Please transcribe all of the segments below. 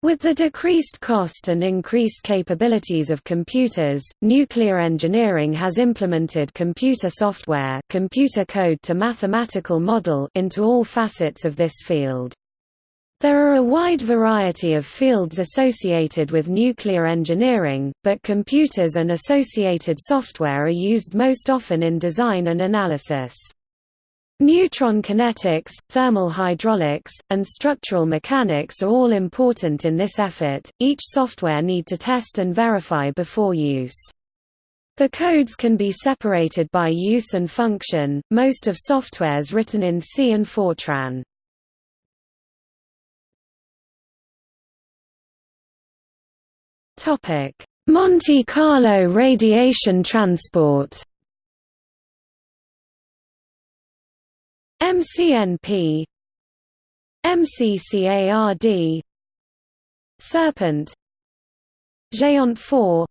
With the decreased cost and increased capabilities of computers, nuclear engineering has implemented computer software computer code to mathematical model into all facets of this field. There are a wide variety of fields associated with nuclear engineering, but computers and associated software are used most often in design and analysis. Neutron kinetics, thermal hydraulics, and structural mechanics are all important in this effort. Each software need to test and verify before use. The codes can be separated by use and function, most of softwares written in C and Fortran. Monte Carlo radiation transport MCNP MCCARD Serpent Géant 4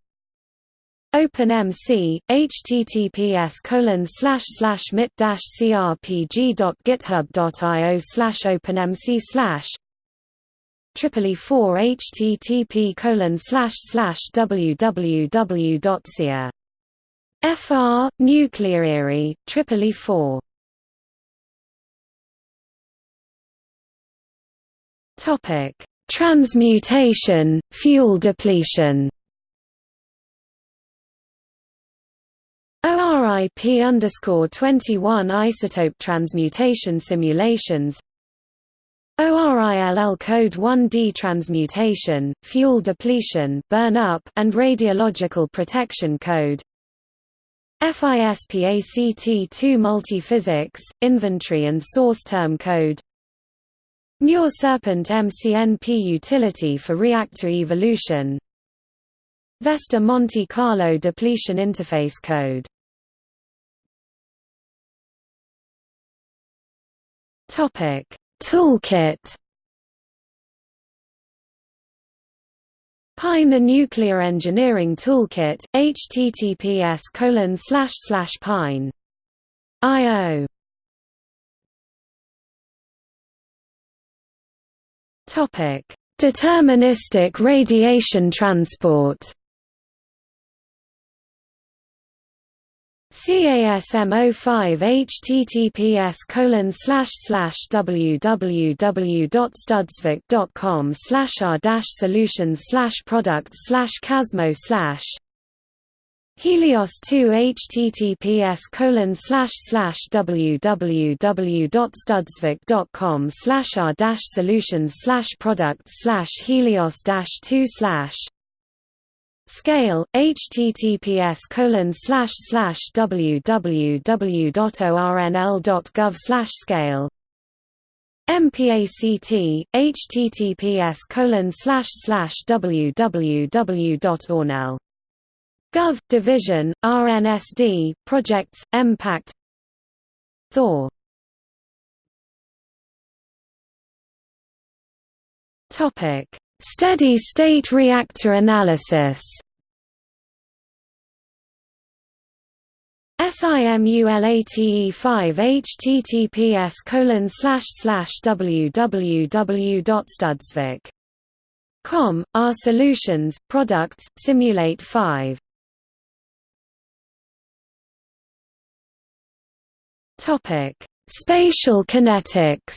OpenMC https colon slash slash mit dash crpg.github.io slash openmc slash Tripoli 4 http colon slash slash www.cia FR Nuclear Tripoli 4 Topic: Transmutation, fuel depletion. ORIP underscore 21 isotope transmutation simulations. ORILL code 1D transmutation, fuel depletion burn up, and radiological protection code. FISPACT2 multiphysics, inventory and source term code MURE Serpent MCNP utility for reactor evolution. Vesta Monte Carlo depletion interface code. Topic. Toolkit. PyNE the Nuclear Engineering Toolkit, https colon slash slash pyne. IO Topic: Deterministic radiation transport. CASMO5 https colon slash slash www.studsvik.com slash r solutions slash products slash casmo slash Helios 2 https colon slash slash www.studsvik.com slash r dash solutions slash products slash Helios dash 2 slash Scale https colon slash slash www.ornl.gov slash scale MPACT https colon slash slash Gov. Division, RNSD, Projects, MPACT Thor. Steady-state reactor analysis. SIMULATE 5 https colon slash slash www.studsvik.com, R Solutions, Products, Simulate 5 Topic: Spatial kinetics.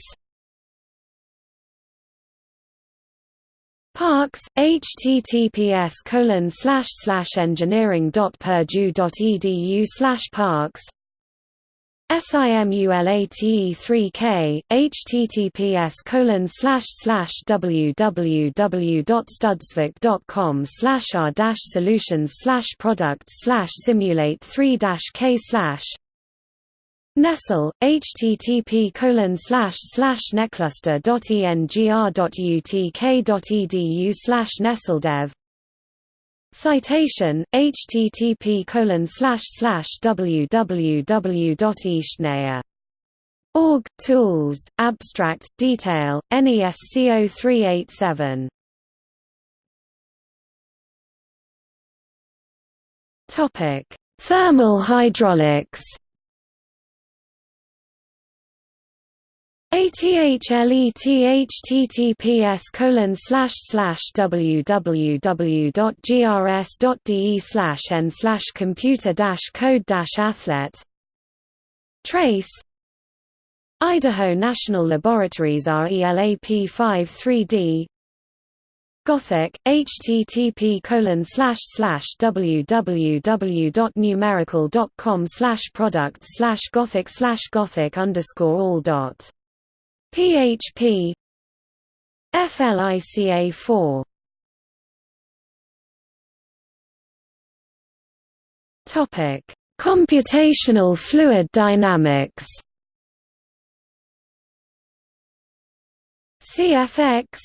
PARCS, https colon slash slash engineering.purdue.edu slash parcs. SIMULATE3K, https colon slash slash www.studsvik.com slash r dash solutions slash products slash simulate 3 k slash NESTLE, http colon slash slash necluster.engr.utk.edu slash nestledev Citation, http colon slash slash www.eastnea.org, Tools, Abstract, Detail, NESCO 387 Thermal hydraulics ATHLET colon slash slash www.grs.de slash n slash computer dash code dash athlet. Trace. Idaho National Laboratories RELAP 53D Gothic, http colon slash slash www.numerical.com slash product slash gothic slash gothic underscore all dot PHP FLICA 4 Topic. Computational fluid dynamics CFX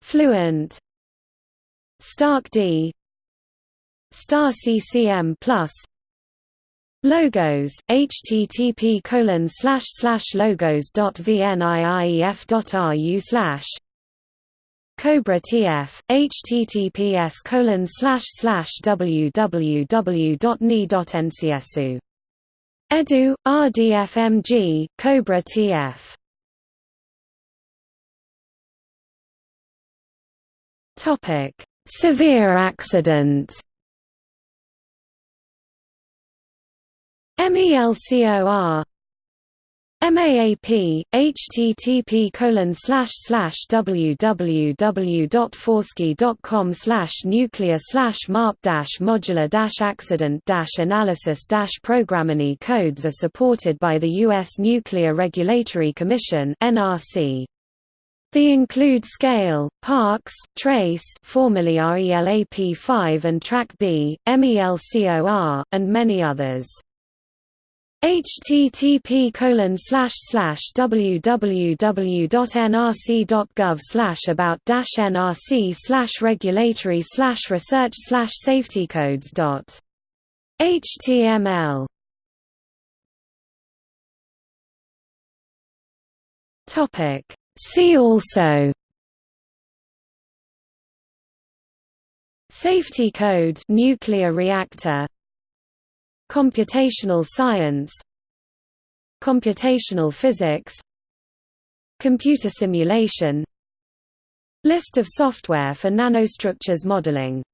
Fluent STAR-CD Star CCM Plus Logos, http colon slash slash logos dot vniief dot ru slash Cobra TF, https colon slash slash www dot ni dot ncsu Edu, RDFMG, Cobra TF Topic: Severe accident MELCOR MAAP, http colon slash slash www.fauske.com slash nuclear slash maap dash modular dash accident dash analysis dash programming codes are supported by the U.S. Nuclear Regulatory Commission NRC. They include Scale, PARCS, Trace formerly RELAP5 and TRAC-B, MELCOR, and many others http colon www.nrc.gov about nrc regulatory research slash safety codes dot html topic. See also. Safety code. Nuclear reactor Computational science Computational physics Computer simulation List of software for nanostructures modeling